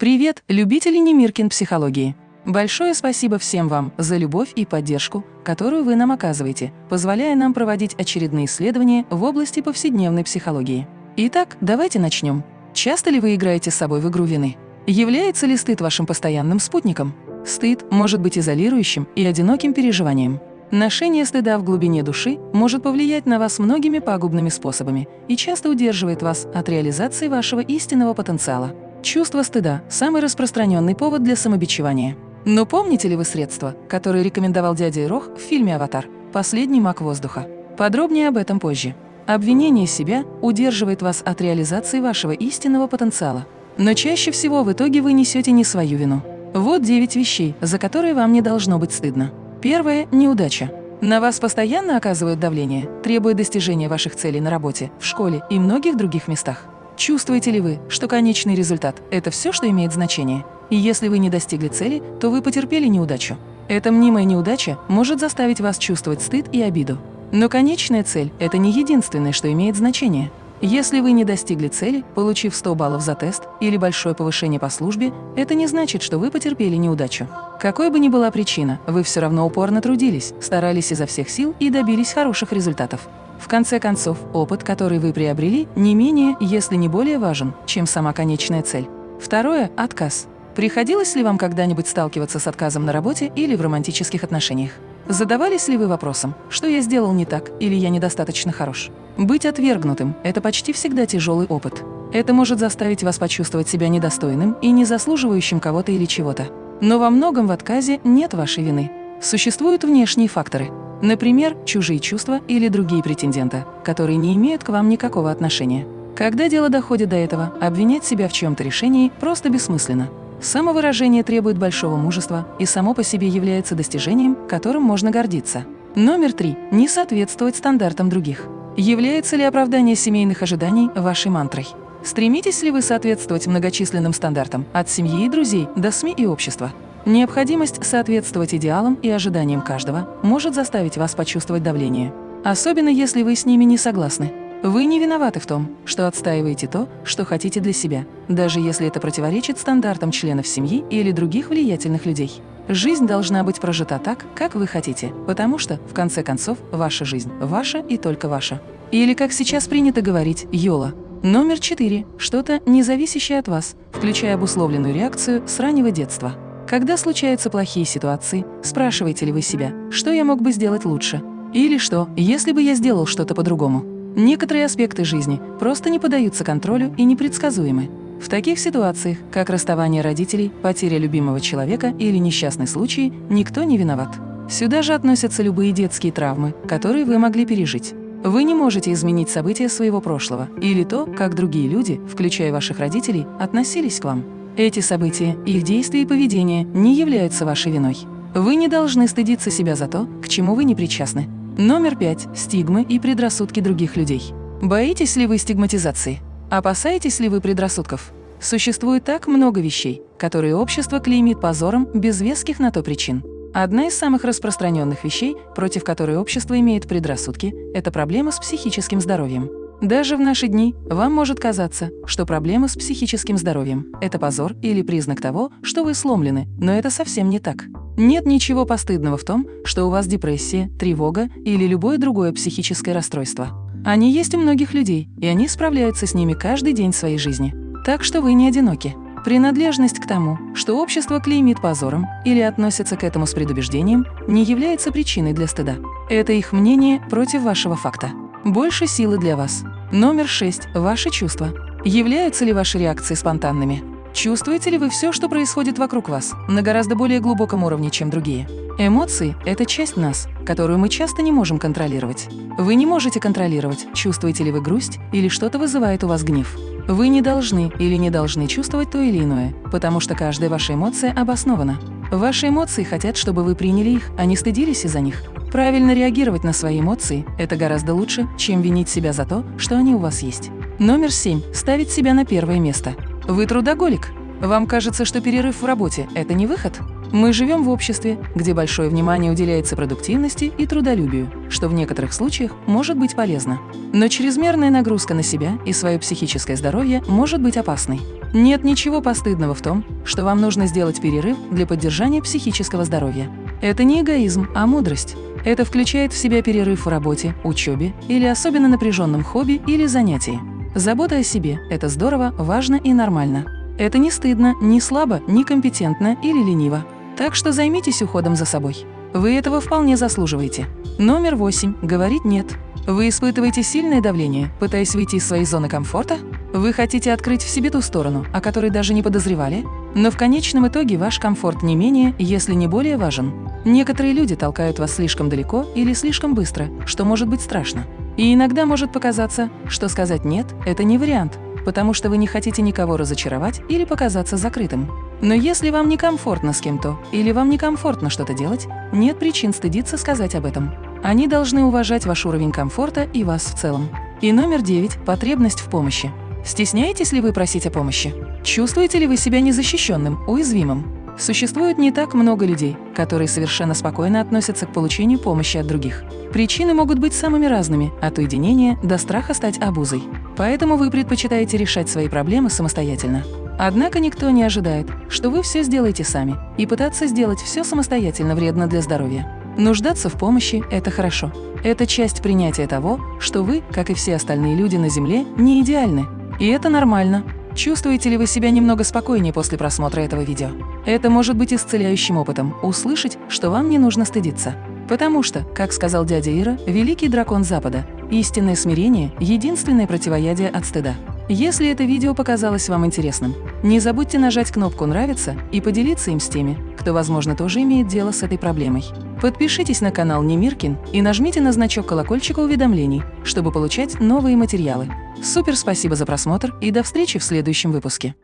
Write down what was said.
Привет, любители Немиркин психологии! Большое спасибо всем вам за любовь и поддержку, которую вы нам оказываете, позволяя нам проводить очередные исследования в области повседневной психологии. Итак, давайте начнем. Часто ли вы играете с собой в игру вины? Является ли стыд вашим постоянным спутником? Стыд может быть изолирующим и одиноким переживанием. Ношение стыда в глубине души может повлиять на вас многими пагубными способами и часто удерживает вас от реализации вашего истинного потенциала. Чувство стыда – самый распространенный повод для самобичевания. Но помните ли вы средства, которые рекомендовал дядя Ирох в фильме «Аватар» «Последний маг воздуха»? Подробнее об этом позже. Обвинение себя удерживает вас от реализации вашего истинного потенциала. Но чаще всего в итоге вы несете не свою вину. Вот 9 вещей, за которые вам не должно быть стыдно. Первое – неудача. На вас постоянно оказывают давление, требуя достижения ваших целей на работе, в школе и многих других местах. Чувствуете ли вы, что конечный результат – это все, что имеет значение? И если вы не достигли цели, то вы потерпели неудачу. Эта мнимая неудача может заставить вас чувствовать стыд и обиду. Но конечная цель – это не единственное, что имеет значение. Если вы не достигли цели, получив 100 баллов за тест или большое повышение по службе, это не значит, что вы потерпели неудачу. Какой бы ни была причина, вы все равно упорно трудились, старались изо всех сил и добились хороших результатов. В конце концов, опыт, который вы приобрели, не менее, если не более важен, чем сама конечная цель. Второе – отказ. Приходилось ли вам когда-нибудь сталкиваться с отказом на работе или в романтических отношениях? Задавались ли вы вопросом, что я сделал не так или я недостаточно хорош? Быть отвергнутым – это почти всегда тяжелый опыт. Это может заставить вас почувствовать себя недостойным и не заслуживающим кого-то или чего-то. Но во многом в отказе нет вашей вины. Существуют внешние факторы – Например, чужие чувства или другие претенденты, которые не имеют к вам никакого отношения. Когда дело доходит до этого, обвинять себя в чьем-то решении просто бессмысленно. Самовыражение требует большого мужества и само по себе является достижением, которым можно гордиться. Номер три. Не соответствовать стандартам других. Является ли оправдание семейных ожиданий вашей мантрой? Стремитесь ли вы соответствовать многочисленным стандартам от семьи и друзей до СМИ и общества? Необходимость соответствовать идеалам и ожиданиям каждого может заставить вас почувствовать давление, особенно если вы с ними не согласны. Вы не виноваты в том, что отстаиваете то, что хотите для себя, даже если это противоречит стандартам членов семьи или других влиятельных людей. Жизнь должна быть прожита так, как вы хотите, потому что, в конце концов, ваша жизнь ваша и только ваша. Или, как сейчас принято говорить, «Йола». Номер четыре – что-то, не зависящее от вас, включая обусловленную реакцию с раннего детства. Когда случаются плохие ситуации, спрашиваете ли вы себя, что я мог бы сделать лучше? Или что, если бы я сделал что-то по-другому? Некоторые аспекты жизни просто не поддаются контролю и непредсказуемы. В таких ситуациях, как расставание родителей, потеря любимого человека или несчастный случай, никто не виноват. Сюда же относятся любые детские травмы, которые вы могли пережить. Вы не можете изменить события своего прошлого или то, как другие люди, включая ваших родителей, относились к вам. Эти события, их действия и поведение не являются вашей виной. Вы не должны стыдиться себя за то, к чему вы не причастны. Номер пять. Стигмы и предрассудки других людей. Боитесь ли вы стигматизации? Опасаетесь ли вы предрассудков? Существует так много вещей, которые общество клеймит позором без веских на то причин. Одна из самых распространенных вещей, против которой общество имеет предрассудки, это проблема с психическим здоровьем. Даже в наши дни вам может казаться, что проблема с психическим здоровьем – это позор или признак того, что вы сломлены, но это совсем не так. Нет ничего постыдного в том, что у вас депрессия, тревога или любое другое психическое расстройство. Они есть у многих людей, и они справляются с ними каждый день своей жизни. Так что вы не одиноки. Принадлежность к тому, что общество клеймит позором или относится к этому с предубеждением, не является причиной для стыда. Это их мнение против вашего факта. Больше силы для вас. Номер 6. Ваши чувства. Являются ли ваши реакции спонтанными? Чувствуете ли вы все, что происходит вокруг вас, на гораздо более глубоком уровне, чем другие? Эмоции – это часть нас, которую мы часто не можем контролировать. Вы не можете контролировать, чувствуете ли вы грусть или что-то вызывает у вас гнев. Вы не должны или не должны чувствовать то или иное, потому что каждая ваша эмоция обоснована. Ваши эмоции хотят, чтобы вы приняли их, а не стыдились из-за них. Правильно реагировать на свои эмоции – это гораздо лучше, чем винить себя за то, что они у вас есть. Номер семь. Ставить себя на первое место. Вы трудоголик. Вам кажется, что перерыв в работе – это не выход? Мы живем в обществе, где большое внимание уделяется продуктивности и трудолюбию, что в некоторых случаях может быть полезно. Но чрезмерная нагрузка на себя и свое психическое здоровье может быть опасной. Нет ничего постыдного в том, что вам нужно сделать перерыв для поддержания психического здоровья. Это не эгоизм, а мудрость. Это включает в себя перерыв в работе, учебе или особенно напряженном хобби или занятии. Забота о себе – это здорово, важно и нормально. Это не стыдно, не слабо, не компетентно или лениво. Так что займитесь уходом за собой. Вы этого вполне заслуживаете. Номер восемь. Говорить «нет». Вы испытываете сильное давление, пытаясь выйти из своей зоны комфорта? Вы хотите открыть в себе ту сторону, о которой даже не подозревали? Но в конечном итоге ваш комфорт не менее, если не более важен. Некоторые люди толкают вас слишком далеко или слишком быстро, что может быть страшно. И иногда может показаться, что сказать «нет» – это не вариант, потому что вы не хотите никого разочаровать или показаться закрытым. Но если вам некомфортно с кем-то или вам некомфортно что-то делать, нет причин стыдиться сказать об этом. Они должны уважать ваш уровень комфорта и вас в целом. И номер девять – потребность в помощи. Стесняетесь ли вы просить о помощи? Чувствуете ли вы себя незащищенным, уязвимым? Существует не так много людей, которые совершенно спокойно относятся к получению помощи от других. Причины могут быть самыми разными, от уединения до страха стать обузой. Поэтому вы предпочитаете решать свои проблемы самостоятельно. Однако никто не ожидает, что вы все сделаете сами, и пытаться сделать все самостоятельно вредно для здоровья. Нуждаться в помощи – это хорошо. Это часть принятия того, что вы, как и все остальные люди на Земле, не идеальны. И это нормально. Чувствуете ли вы себя немного спокойнее после просмотра этого видео? Это может быть исцеляющим опытом – услышать, что вам не нужно стыдиться. Потому что, как сказал дядя Ира, великий дракон Запада, истинное смирение – единственное противоядие от стыда. Если это видео показалось вам интересным, не забудьте нажать кнопку «Нравится» и поделиться им с теми, кто, возможно, тоже имеет дело с этой проблемой. Подпишитесь на канал Немиркин и нажмите на значок колокольчика уведомлений, чтобы получать новые материалы. Супер спасибо за просмотр и до встречи в следующем выпуске.